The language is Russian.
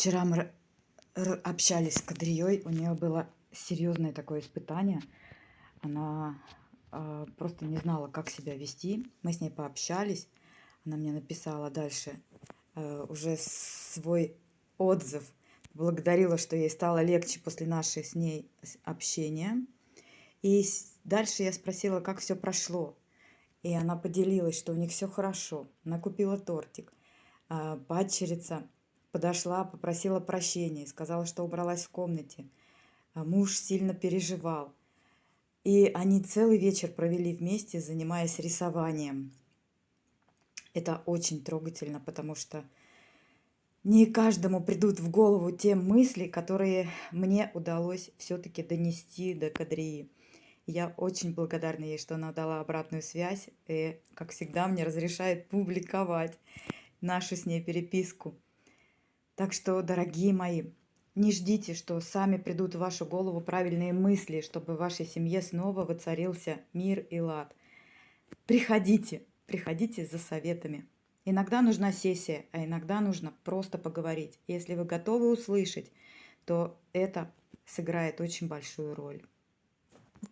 Вчера мы общались с Кадрией, у нее было серьезное такое испытание. Она а, просто не знала, как себя вести. Мы с ней пообщались. Она мне написала дальше э, уже свой отзыв. Благодарила, что ей стало легче после нашей с ней общения. И дальше я спросила, как все прошло. И она поделилась, что у них все хорошо. Она купила тортик. А, Падчерица подошла, попросила прощения, сказала, что убралась в комнате. А Муж сильно переживал. И они целый вечер провели вместе, занимаясь рисованием. Это очень трогательно, потому что не каждому придут в голову те мысли, которые мне удалось все-таки донести до Кадрии. Я очень благодарна ей, что она дала обратную связь и, как всегда, мне разрешает публиковать нашу с ней переписку. Так что, дорогие мои, не ждите, что сами придут в вашу голову правильные мысли, чтобы в вашей семье снова воцарился мир и лад. Приходите, приходите за советами. Иногда нужна сессия, а иногда нужно просто поговорить. Если вы готовы услышать, то это сыграет очень большую роль.